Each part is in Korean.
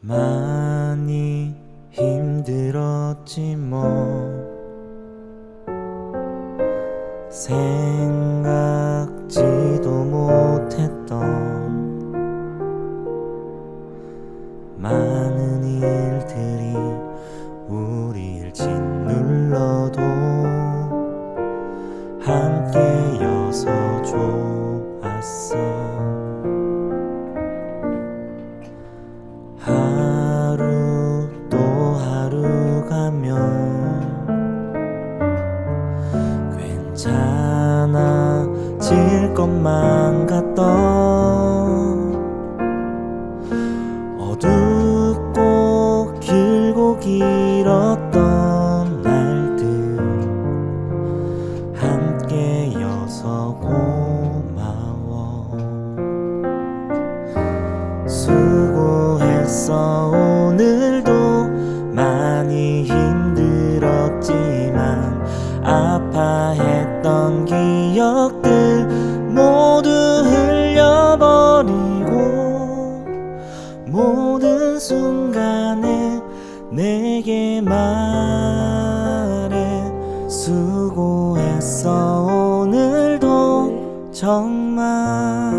많이 힘들었지 뭐. 생각지도 못했던 많은 일들이 우리를 짓눌러도 함께여서 좋았어 괜찮아질 것만 같던 어둡고 길고 길 정말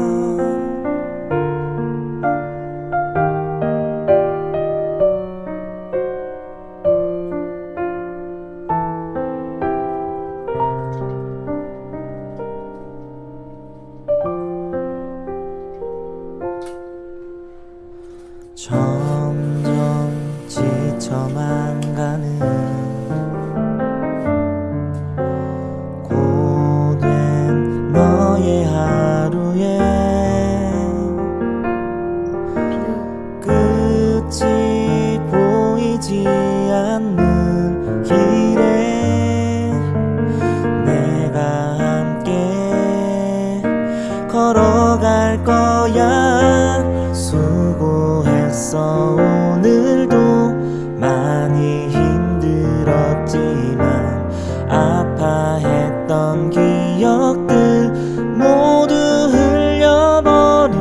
힘들었지만 아파했던 기억들 모두 흘려버리고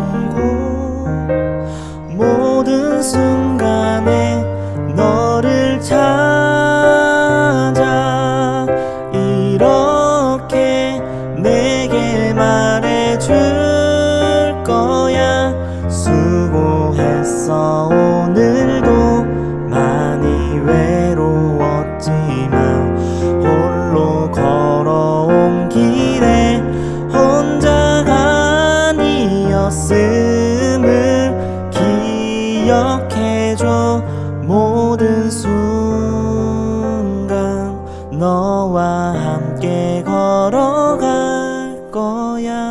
모든 순간에 너를 찾아 이렇게 내게 말해줄 거야. 수고했어 기억해줘 모든 순간 너와 함께 걸어갈 거야